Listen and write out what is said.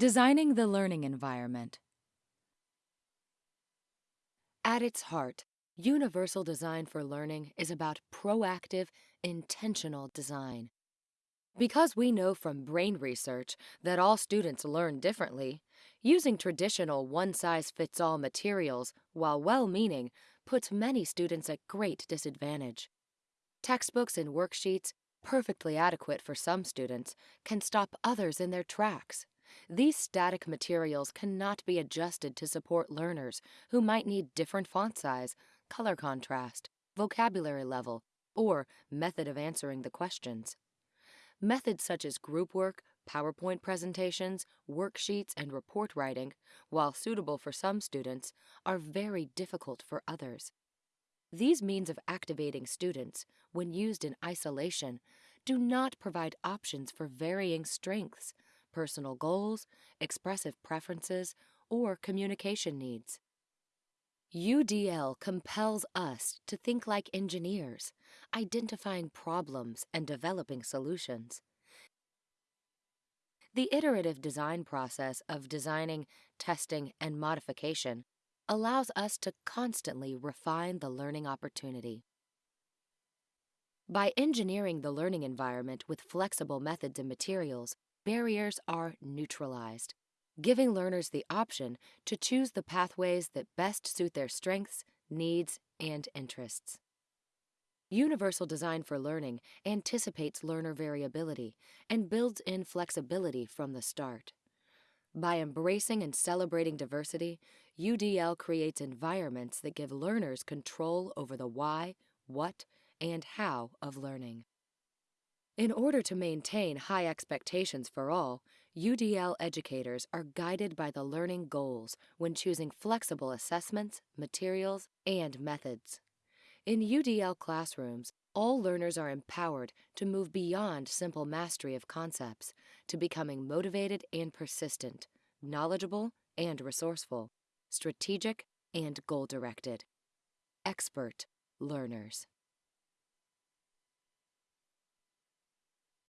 Designing the learning environment. At its heart, universal design for learning is about proactive, intentional design. Because we know from brain research that all students learn differently, using traditional one-size-fits-all materials, while well-meaning, puts many students at great disadvantage. Textbooks and worksheets, perfectly adequate for some students, can stop others in their tracks. These static materials cannot be adjusted to support learners who might need different font size, color contrast, vocabulary level, or method of answering the questions. Methods such as group work, PowerPoint presentations, worksheets, and report writing, while suitable for some students, are very difficult for others. These means of activating students, when used in isolation, do not provide options for varying strengths, personal goals, expressive preferences, or communication needs. UDL compels us to think like engineers, identifying problems and developing solutions. The iterative design process of designing, testing, and modification allows us to constantly refine the learning opportunity. By engineering the learning environment with flexible methods and materials, barriers are neutralized giving learners the option to choose the pathways that best suit their strengths, needs, and interests. Universal Design for Learning anticipates learner variability and builds in flexibility from the start. By embracing and celebrating diversity, UDL creates environments that give learners control over the why, what, and how of learning. In order to maintain high expectations for all, UDL educators are guided by the learning goals when choosing flexible assessments, materials, and methods. In UDL classrooms, all learners are empowered to move beyond simple mastery of concepts to becoming motivated and persistent, knowledgeable and resourceful, strategic and goal-directed. Expert learners.